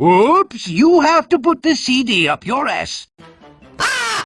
Whoops! you have to put the CD up your ass.